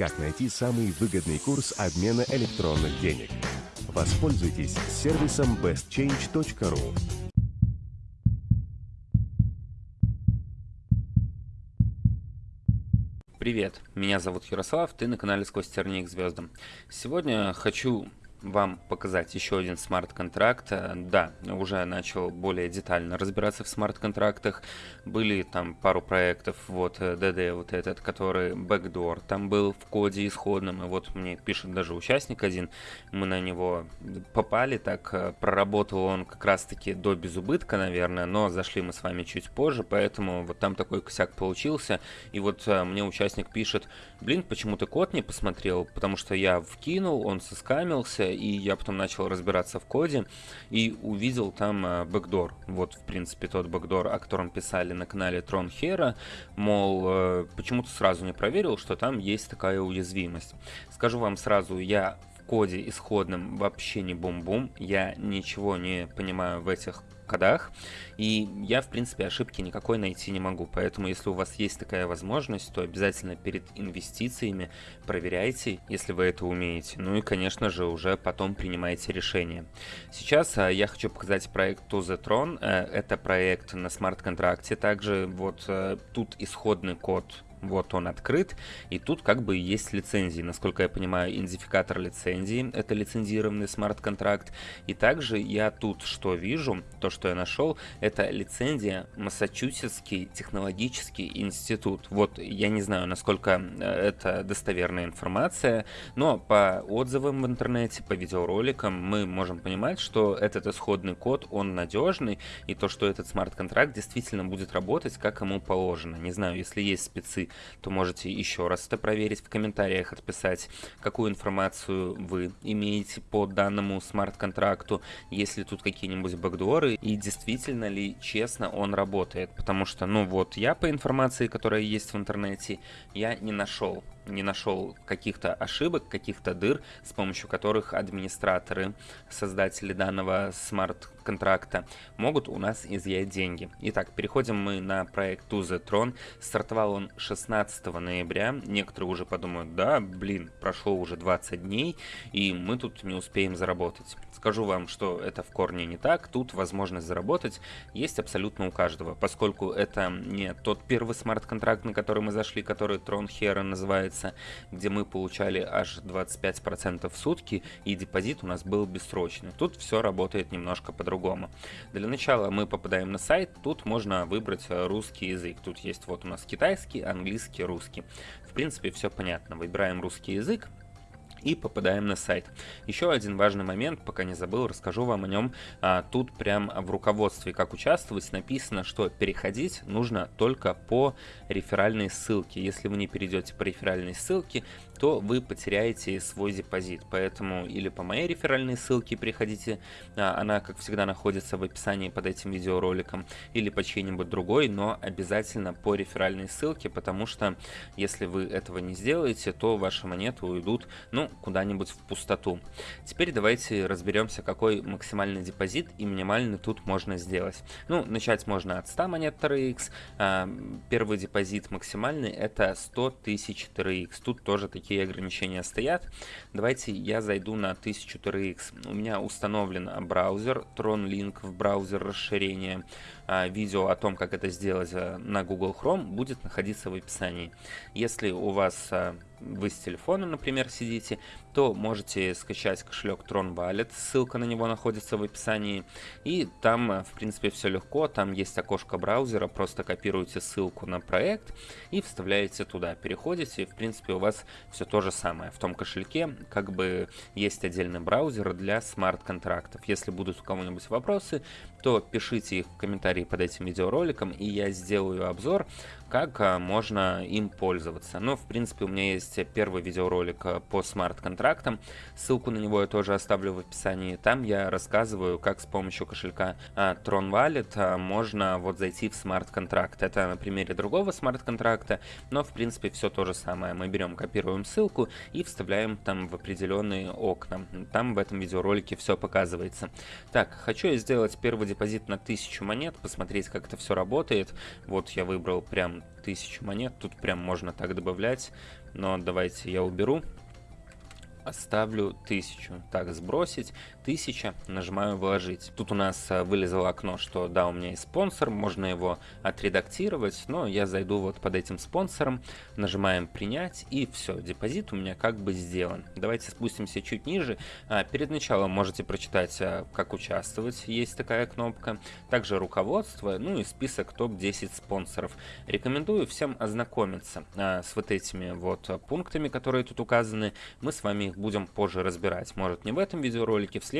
как найти самый выгодный курс обмена электронных денег. Воспользуйтесь сервисом bestchange.ru. Привет, меня зовут Ярослав, ты на канале Сквозь тернии к звездам. Сегодня хочу вам показать еще один смарт-контракт. Э, да, уже начал более детально разбираться в смарт-контрактах. Были там пару проектов, вот DD э, вот этот, который Backdoor, там был в коде исходном, и вот мне пишет даже участник один, мы на него попали, так э, проработал он как раз-таки до безубытка, наверное, но зашли мы с вами чуть позже, поэтому вот там такой косяк получился, и вот мне участник пишет, блин, почему ты код не посмотрел, потому что я вкинул, он соскамился, и я потом начал разбираться в коде и увидел там э, бэкдор. Вот, в принципе, тот бэкдор, о котором писали на канале Трон Хера, мол, э, почему-то сразу не проверил, что там есть такая уязвимость. Скажу вам сразу, я в коде исходном вообще не бум-бум, я ничего не понимаю в этих кодах, и я, в принципе, ошибки никакой найти не могу. Поэтому, если у вас есть такая возможность, то обязательно перед инвестициями проверяйте, если вы это умеете. Ну и, конечно же, уже потом принимайте решение. Сейчас а, я хочу показать проект To The Tron. А, это проект на смарт-контракте. Также вот а, тут исходный код вот он открыт, и тут как бы есть лицензии. Насколько я понимаю, идентификатор лицензии, это лицензированный смарт-контракт. И также я тут что вижу, то, что я нашел, это лицензия Массачусетский технологический институт. Вот я не знаю, насколько э, это достоверная информация, но по отзывам в интернете, по видеороликам мы можем понимать, что этот исходный код, он надежный, и то, что этот смарт-контракт действительно будет работать, как ему положено. Не знаю, если есть спецы то можете еще раз это проверить в комментариях, отписать, какую информацию вы имеете по данному смарт-контракту, есть ли тут какие-нибудь бэкдоры и действительно ли честно он работает. Потому что, ну вот, я по информации, которая есть в интернете, я не нашел не нашел каких-то ошибок, каких-то дыр, с помощью которых администраторы, создатели данного смарт-контракта могут у нас изъять деньги. Итак, переходим мы на проект To The Tron. Стартовал он 16 ноября. Некоторые уже подумают, да, блин, прошло уже 20 дней, и мы тут не успеем заработать. Скажу вам, что это в корне не так. Тут возможность заработать есть абсолютно у каждого, поскольку это не тот первый смарт-контракт, на который мы зашли, который Tron Hero называется, месяца, где мы получали аж 25% в сутки, и депозит у нас был бессрочный. Тут все работает немножко по-другому. Для начала мы попадаем на сайт, тут можно выбрать русский язык. Тут есть вот у нас китайский, английский, русский. В принципе, все понятно. Выбираем русский язык, и попадаем на сайт. Еще один важный момент, пока не забыл, расскажу вам о нем. А, тут прям в руководстве, как участвовать, написано, что переходить нужно только по реферальной ссылке. Если вы не перейдете по реферальной ссылке, то вы потеряете свой депозит. Поэтому или по моей реферальной ссылке приходите, а, она, как всегда, находится в описании под этим видеороликом, или по чьей-нибудь другой, но обязательно по реферальной ссылке, потому что если вы этого не сделаете, то ваши монеты уйдут, ну, куда-нибудь в пустоту. Теперь давайте разберемся, какой максимальный депозит и минимальный тут можно сделать. Ну, начать можно от 100 монет TRX. А, первый депозит максимальный это 100 тысяч TRX. Тут тоже такие какие ограничения стоят. Давайте я зайду на 1000 TRX. У меня установлен браузер, Tron Link в браузер расширения. А, видео о том, как это сделать э, на Google Chrome, будет находиться в описании. Если у вас а, вы с телефона, например, сидите, то можете скачать кошелек Tron Wallet, ссылка на него находится в описании, и там, э, в принципе, все легко, там есть окошко браузера, просто копируете ссылку на проект и вставляете туда, переходите, в принципе, у вас все то же самое. В том кошельке как бы есть отдельный браузер для смарт-контрактов. Если будут у кого-нибудь вопросы, то пишите их в комментарии под этим видеороликом, и я сделаю обзор, как а, можно им пользоваться. Ну, в принципе, у меня есть первый видеоролик а, по смарт-контрактам, ссылку на него я тоже оставлю в описании. Там я рассказываю, как с помощью кошелька а, Tron Wallet можно вот зайти в смарт-контракт. Это на примере другого смарт-контракта, но, в принципе, все то же самое. Мы берем, копируем ссылку и вставляем там в определенные окна. Там в этом видеоролике все показывается. Так, хочу я сделать первый депозит на 1000 монет, посмотреть, как это все работает. Вот я выбрал прям вон 1000 монет, тут прям можно так добавлять, но давайте я уберу оставлю 1000. Так, сбросить, 1000, нажимаю вложить. Тут у нас а, вылезло окно, что да, у меня есть спонсор, можно его отредактировать, но я зайду вот под этим спонсором, нажимаем принять и все, депозит у меня как бы сделан. Давайте спустимся чуть ниже. А, перед началом можете прочитать, а, как участвовать, есть такая кнопка. Также руководство, ну и список топ-10 спонсоров. Рекомендую всем ознакомиться с вот этими вот пунктами, которые тут указаны. Мы с вами их будем позже разбирать. Может не в этом видеоролике, в следующем,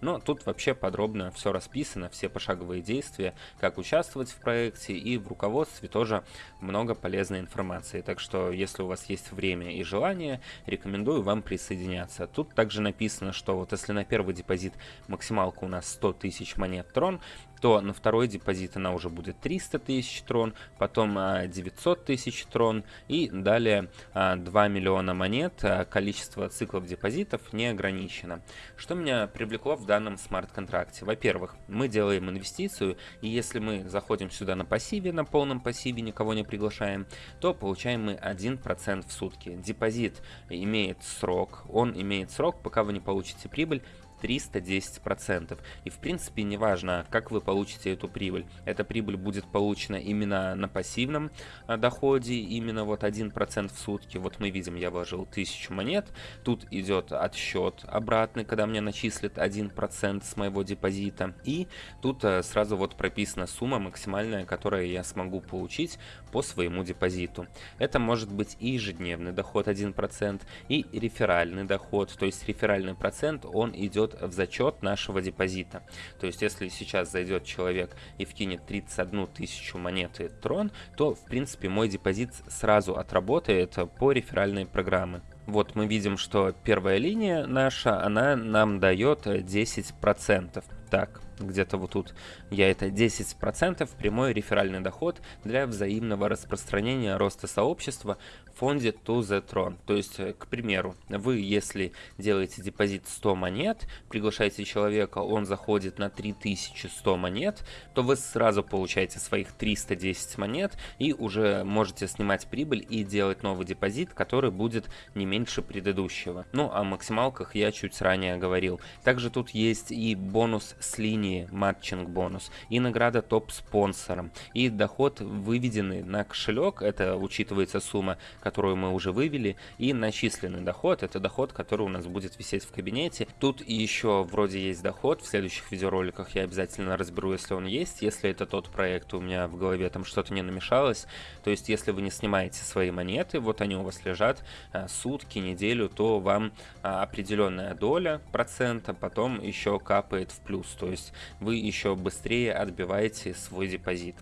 но тут вообще подробно все расписано, все пошаговые действия, как участвовать в проекте и в руководстве тоже много полезной информации. Так что, если у вас есть время и желание, рекомендую вам присоединяться. Тут также написано, что вот если на первый депозит максималка у нас 100 тысяч монет трон, то на второй депозит она уже будет 300 тысяч трон, потом 900 а, тысяч трон и далее 2 а, миллиона монет. А, количество циклов депозитов не ограничено. Что меня привлекло в данном смарт-контракте? Во-первых, мы делаем инвестицию, и если мы заходим сюда на пассиве, на полном пассиве, никого не приглашаем, то получаем мы 1% в сутки. Депозит имеет срок, он имеет срок, пока вы не получите прибыль 310%. И в принципе не важно, как вы получите эту прибыль. Эта прибыль будет получена именно на пассивном а, доходе, именно вот 1% в сутки. Вот мы видим, я вложил 1000 монет, тут идет отсчет обратный, когда мне начислят 1% с моего депозита. И тут а, сразу вот прописана сумма максимальная, которую я смогу получить по своему депозиту. Это может быть и ежедневный доход 1%, и реферальный доход, то есть реферальный процент, он идет в зачет нашего депозита. То есть, если сейчас зайдет человек и вкинет 31 тысячу монеты Трон, то, в принципе, мой депозит сразу отработает по реферальной программе. Вот мы видим, что первая линия наша, она нам дает 10%. Так, где-то вот тут я это 10% прямой реферальный доход для взаимного распространения роста сообщества фонде To The Tron. То есть, э, к примеру, вы, если делаете депозит 100 монет, приглашаете человека, он заходит на 3100 монет, то вы сразу получаете своих 310 монет и уже можете снимать прибыль и делать новый депозит, который будет не меньше предыдущего. Ну, о максималках я чуть ранее говорил. Также тут есть и бонус с линии matching бонус, и награда топ-спонсором, и доход выведенный на кошелек, это учитывается сумма, которую мы уже вывели, и начисленный доход, это доход, который у нас будет висеть в кабинете. Тут еще вроде есть доход, в следующих видеороликах я обязательно разберу, если он есть, если это тот проект, у меня в голове там что-то не намешалось, то есть если вы не снимаете свои монеты, вот они у вас лежат а, сутки, неделю, то вам а, определенная доля процента потом еще капает в плюс, то есть вы еще быстрее отбиваете свой депозит.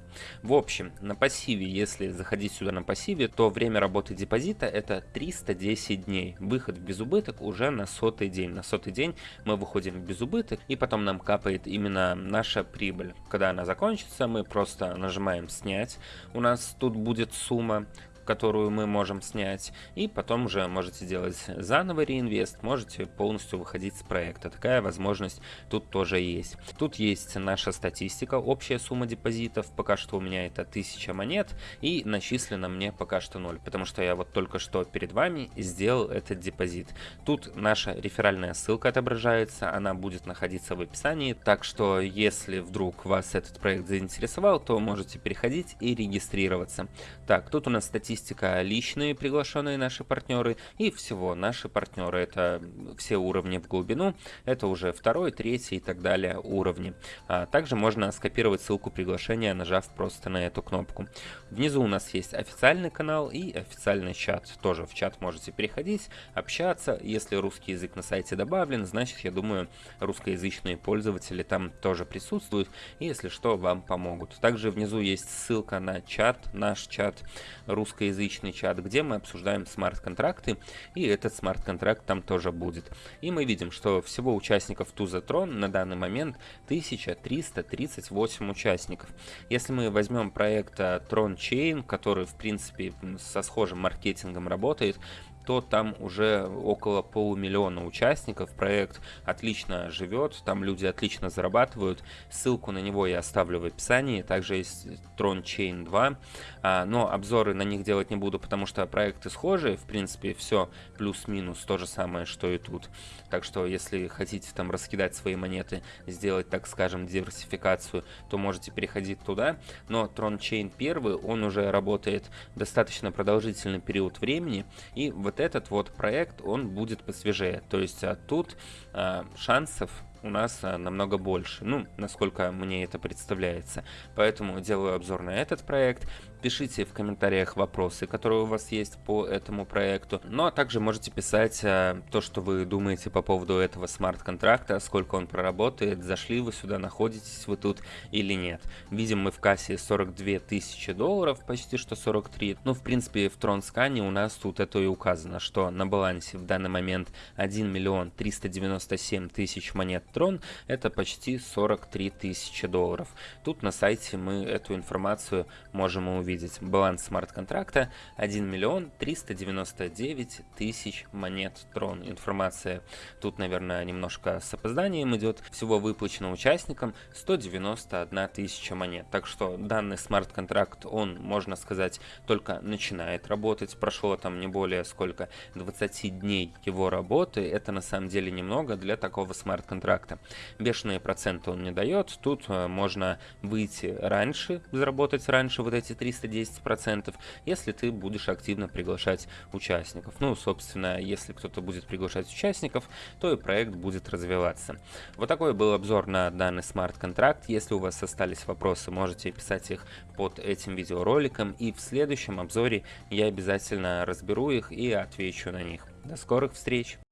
В общем, на пассиве, если заходить сюда на пассиве, то время работы депозита это 310 дней. Выход в безубыток уже на сотый день. На сотый день мы выходим в безубыток и потом нам капает именно наша прибыль. Когда она закончится, мы просто нажимаем снять. У нас тут будет сумма которую мы можем снять, и потом уже можете делать заново реинвест, можете полностью выходить с проекта. Такая возможность тут тоже есть. Тут есть наша статистика, общая сумма депозитов, пока что у меня это 1000 монет, и начислено мне пока что 0, потому что я вот только что перед вами сделал этот депозит. Тут наша реферальная ссылка отображается, она будет находиться в описании, так что если вдруг вас этот проект заинтересовал, то можете переходить и регистрироваться. Так, тут у нас статистика статистика личные приглашенные наши партнеры и всего наши партнеры. Это все уровни в глубину, это уже второй, третий и так далее уровни. А также можно скопировать ссылку приглашения, нажав просто на эту кнопку. Внизу у нас есть официальный канал и официальный чат. Тоже в чат можете переходить, общаться. Если русский язык на сайте добавлен, значит, я думаю, русскоязычные пользователи там тоже присутствуют. И если что, вам помогут. Также внизу есть ссылка на чат, наш чат русской русскоязычный чат, где мы обсуждаем смарт-контракты, и этот смарт-контракт там тоже будет. И мы видим, что всего участников Туза Трон на данный момент 1338 участников. Если мы возьмем проект Tron Chain, который в принципе со схожим маркетингом работает, то там уже около полумиллиона участников. Проект отлично живет, там люди отлично зарабатывают. Ссылку на него я оставлю в описании. Также есть Tron Chain 2, а, но обзоры на них делать не буду, потому что проекты схожие. В принципе, все плюс-минус то же самое, что и тут. Так что, если хотите там раскидать свои монеты, сделать, так скажем, диверсификацию, то можете переходить туда. Но Tron Chain 1, он уже работает достаточно продолжительный период времени, и вот этот вот проект, он будет посвежее. То есть а тут а, шансов у нас а, намного больше, ну, насколько мне это представляется. Поэтому делаю обзор на этот проект. Пишите в комментариях вопросы, которые у вас есть по этому проекту. Ну, а также можете писать а, то, что вы думаете по поводу этого смарт-контракта, сколько он проработает, зашли вы сюда, находитесь вы тут или нет. Видим мы в кассе 42 тысячи долларов, почти что 43. Ну, в принципе, в Тронскане у нас тут это и указано, что на балансе в данный момент 1 миллион 397 тысяч монет Трон, это почти 43 тысячи долларов. Тут на сайте мы эту информацию можем увидеть. Баланс смарт-контракта 1 миллион 399 тысяч монет Трон. Информация тут, наверное, немножко с опозданием идет. Всего выплачено участникам 191 тысяча монет. Так что данный смарт-контракт, он, можно сказать, только начинает работать. Прошло там не более сколько 20 дней его работы. Это на самом деле немного для такого смарт-контракта контракта. Бешеные проценты он не дает, тут э, можно выйти раньше, заработать раньше вот эти 310%, если ты будешь активно приглашать участников. Ну, собственно, если кто-то будет приглашать участников, то и проект будет развиваться. Вот такой был обзор на данный смарт-контракт. Если у вас остались вопросы, можете писать их под этим видеороликом, и в следующем обзоре я обязательно разберу их и отвечу на них. До скорых встреч!